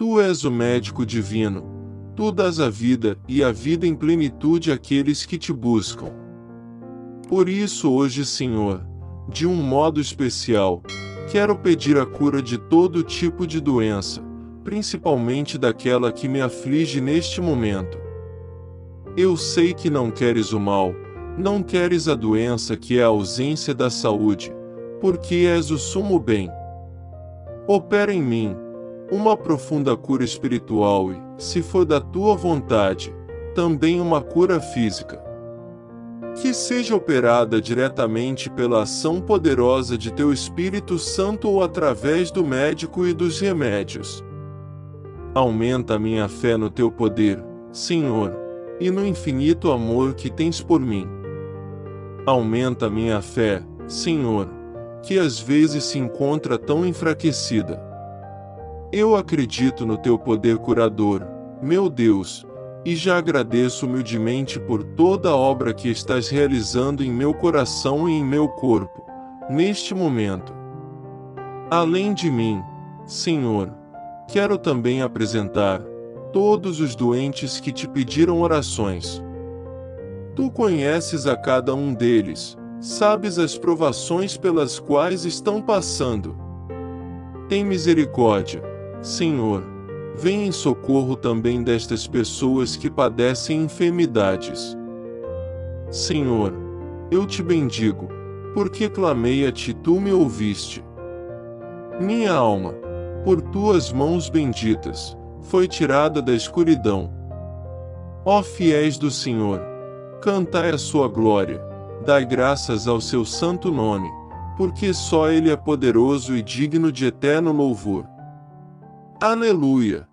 Tu és o médico divino, tu dás a vida e a vida em plenitude àqueles que te buscam. Por isso, hoje, Senhor, de um modo especial, quero pedir a cura de todo tipo de doença, principalmente daquela que me aflige neste momento. Eu sei que não queres o mal, não queres a doença que é a ausência da saúde, porque és o sumo bem. Opera em mim uma profunda cura espiritual e, se for da tua vontade, também uma cura física. Que seja operada diretamente pela ação poderosa de teu Espírito Santo ou através do médico e dos remédios. Aumenta minha fé no teu poder, Senhor, e no infinito amor que tens por mim. Aumenta minha fé, Senhor, que às vezes se encontra tão enfraquecida. Eu acredito no teu poder curador, meu Deus, e já agradeço humildemente por toda a obra que estás realizando em meu coração e em meu corpo, neste momento. Além de mim, Senhor, quero também apresentar todos os doentes que te pediram orações. Tu conheces a cada um deles, sabes as provações pelas quais estão passando. Tem misericórdia, Senhor, vem em socorro também destas pessoas que padecem enfermidades. Senhor, eu te bendigo, porque clamei a ti tu me ouviste. Minha alma, por tuas mãos benditas, foi tirada da escuridão. Ó fiéis do Senhor, cantai a sua glória, dai graças ao seu santo nome, porque só ele é poderoso e digno de eterno louvor. Aleluia!